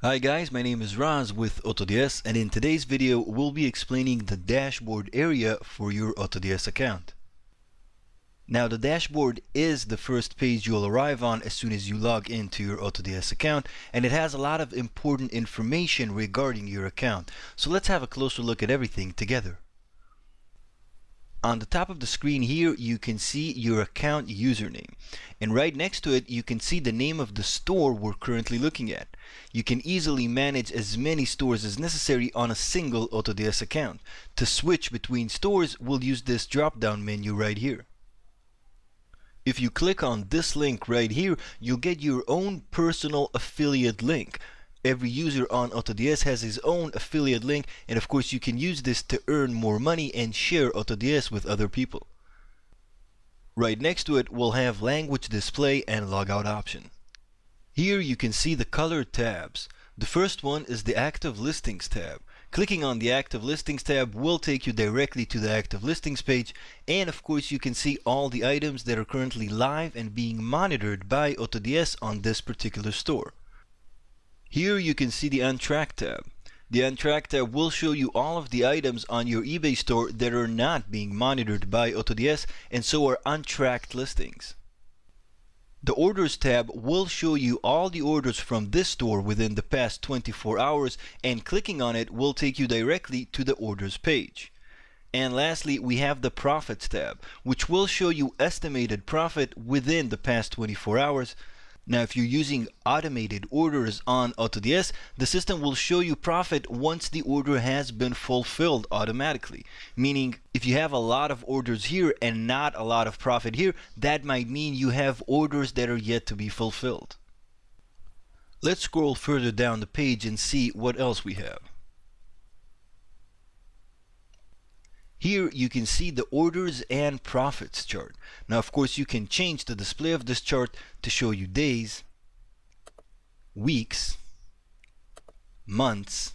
Hi guys, my name is Raz with AutoDS and in today's video we'll be explaining the dashboard area for your AutoDS account. Now the dashboard is the first page you'll arrive on as soon as you log into your AutoDS account and it has a lot of important information regarding your account. So let's have a closer look at everything together. On the top of the screen here you can see your account username and right next to it you can see the name of the store we're currently looking at. You can easily manage as many stores as necessary on a single AutoDS account. To switch between stores we'll use this drop down menu right here. If you click on this link right here you'll get your own personal affiliate link every user on AutoDS has his own affiliate link and of course you can use this to earn more money and share AutoDS with other people. Right next to it we'll have language display and logout option. Here you can see the color tabs. The first one is the active listings tab. Clicking on the active listings tab will take you directly to the active listings page and of course you can see all the items that are currently live and being monitored by AutoDS on this particular store. Here you can see the Untracked tab. The Untracked tab will show you all of the items on your eBay store that are not being monitored by AutoDS and so are untracked listings. The Orders tab will show you all the orders from this store within the past 24 hours and clicking on it will take you directly to the Orders page. And lastly, we have the Profits tab, which will show you estimated profit within the past 24 hours now, if you're using automated orders on AutoDS, the system will show you profit once the order has been fulfilled automatically. Meaning, if you have a lot of orders here and not a lot of profit here, that might mean you have orders that are yet to be fulfilled. Let's scroll further down the page and see what else we have. Here you can see the orders and profits chart. Now of course you can change the display of this chart to show you days, weeks, months,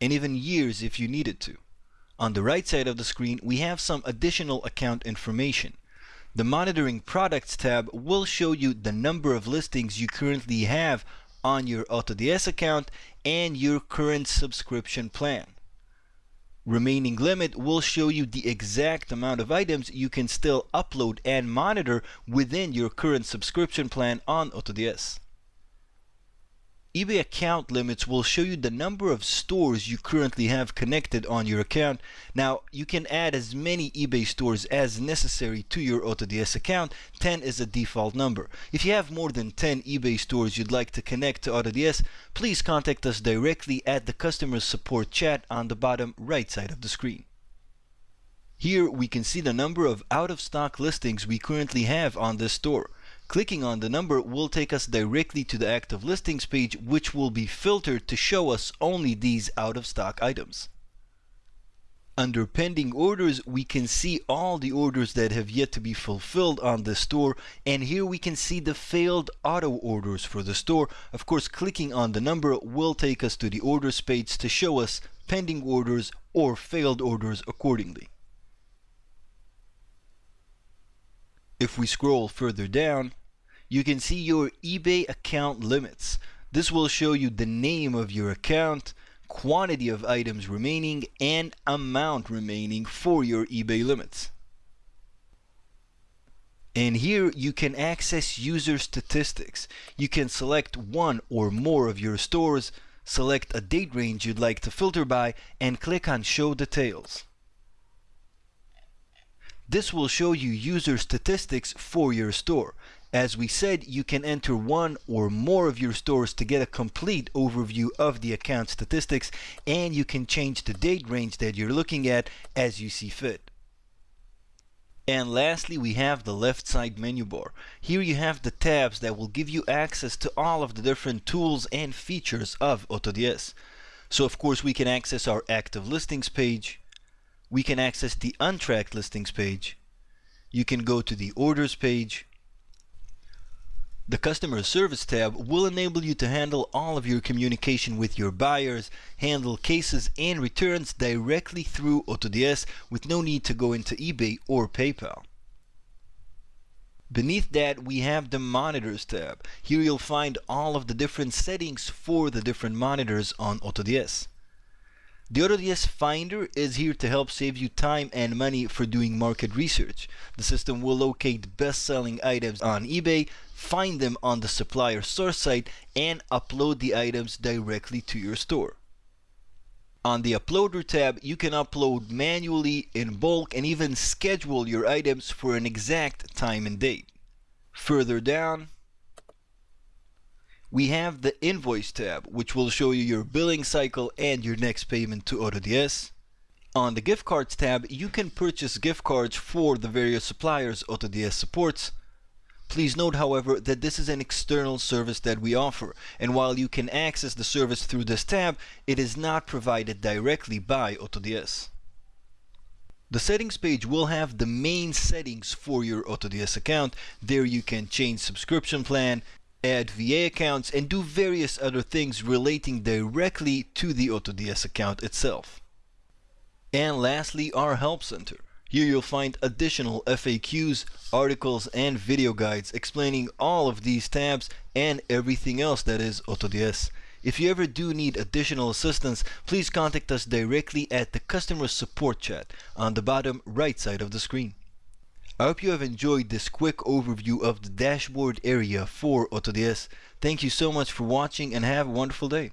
and even years if you needed to. On the right side of the screen we have some additional account information. The Monitoring Products tab will show you the number of listings you currently have on your AutoDS account and your current subscription plan remaining limit will show you the exact amount of items you can still upload and monitor within your current subscription plan on AutoDS eBay account limits will show you the number of stores you currently have connected on your account. Now, you can add as many eBay stores as necessary to your AutoDS account. 10 is a default number. If you have more than 10 eBay stores you'd like to connect to AutoDS, please contact us directly at the customer support chat on the bottom right side of the screen. Here we can see the number of out-of-stock listings we currently have on this store. Clicking on the number will take us directly to the active listings page which will be filtered to show us only these out of stock items. Under pending orders, we can see all the orders that have yet to be fulfilled on the store and here we can see the failed auto orders for the store. Of course, clicking on the number will take us to the orders page to show us pending orders or failed orders accordingly. If we scroll further down, you can see your eBay account limits. This will show you the name of your account, quantity of items remaining, and amount remaining for your eBay limits. And here you can access user statistics. You can select one or more of your stores, select a date range you'd like to filter by, and click on Show Details. This will show you user statistics for your store. As we said, you can enter one or more of your stores to get a complete overview of the account statistics and you can change the date range that you're looking at as you see fit. And lastly, we have the left side menu bar. Here you have the tabs that will give you access to all of the different tools and features of AutoDS. So of course we can access our active listings page. We can access the untracked listings page. You can go to the orders page the Customer Service tab will enable you to handle all of your communication with your buyers, handle cases and returns directly through AutoDS with no need to go into eBay or PayPal. Beneath that, we have the Monitors tab. Here you'll find all of the different settings for the different monitors on AutoDS. The AutoDS Finder is here to help save you time and money for doing market research. The system will locate best-selling items on eBay, find them on the supplier source site, and upload the items directly to your store. On the Uploader tab, you can upload manually in bulk and even schedule your items for an exact time and date. Further down, we have the invoice tab which will show you your billing cycle and your next payment to AutoDS. On the gift cards tab you can purchase gift cards for the various suppliers AutoDS supports. Please note however that this is an external service that we offer and while you can access the service through this tab it is not provided directly by AutoDS. The settings page will have the main settings for your AutoDS account. There you can change subscription plan, add VA accounts, and do various other things relating directly to the AutoDS account itself. And lastly, our Help Center. Here you'll find additional FAQs, articles, and video guides explaining all of these tabs and everything else that is AutoDS. If you ever do need additional assistance, please contact us directly at the customer support chat on the bottom right side of the screen. I hope you have enjoyed this quick overview of the dashboard area for AutoDS. Thank you so much for watching and have a wonderful day.